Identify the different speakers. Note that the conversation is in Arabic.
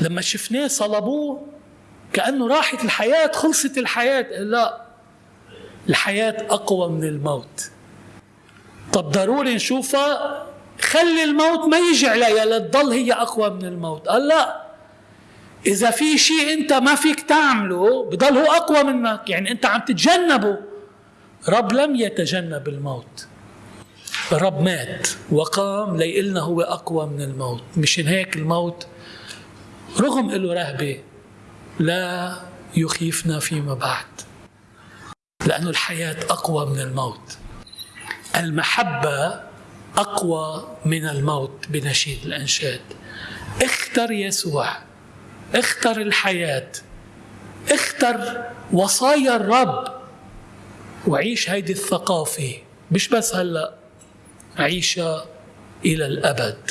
Speaker 1: لما شفناه صلبوه كأنه راحت الحياة خلصت الحياة. لا الحياة أقوى من الموت. طب ضروري نشوفها؟ خلي الموت ما يجي عليها لتضل هي أقوى من الموت. قال لا. إذا في شيء أنت ما فيك تعمله بضل هو أقوى منك. يعني أنت عم تتجنبه. رب لم يتجنب الموت. الرب مات وقام ليقلنا هو أقوى من الموت. مشان هيك الموت رغم له رهبة لا يخيفنا فيما بعد لأن الحياة أقوى من الموت. المحبة أقوى من الموت بنشيد الأنشاد. اختر يسوع اختر الحياة اختر وصايا الرب وعيش هيدي الثقافة. مش بس هلأ عيشها إلى الأبد.